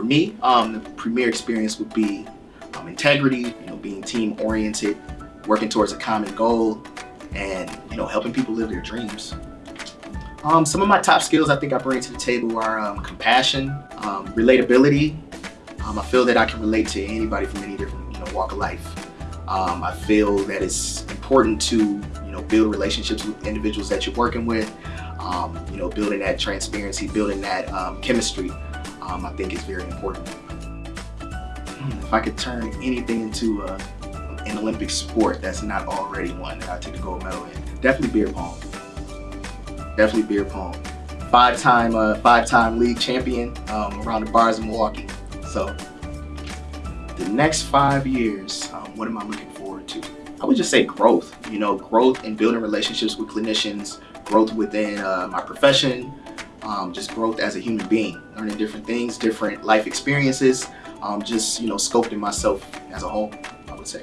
for me, um, the premier experience would be um, integrity, you know, being team oriented, working towards a common goal, and you know, helping people live their dreams. Um, some of my top skills I think I bring to the table are um, compassion, um, relatability. Um, I feel that I can relate to anybody from any different you know, walk of life. I feel that it's important to you know build relationships with individuals that you're working with. You know, building that transparency, building that chemistry. I think is very important. If I could turn anything into a, an Olympic sport that's not already one that I take a gold medal in, definitely beer pong definitely beer pong. Five-time uh, five-time league champion um, around the bars of Milwaukee. So the next five years, um, what am I looking forward to? I would just say growth. You know, growth in building relationships with clinicians, growth within uh, my profession, um, just growth as a human being, learning different things, different life experiences, um, just, you know, sculpting myself as a whole, I would say.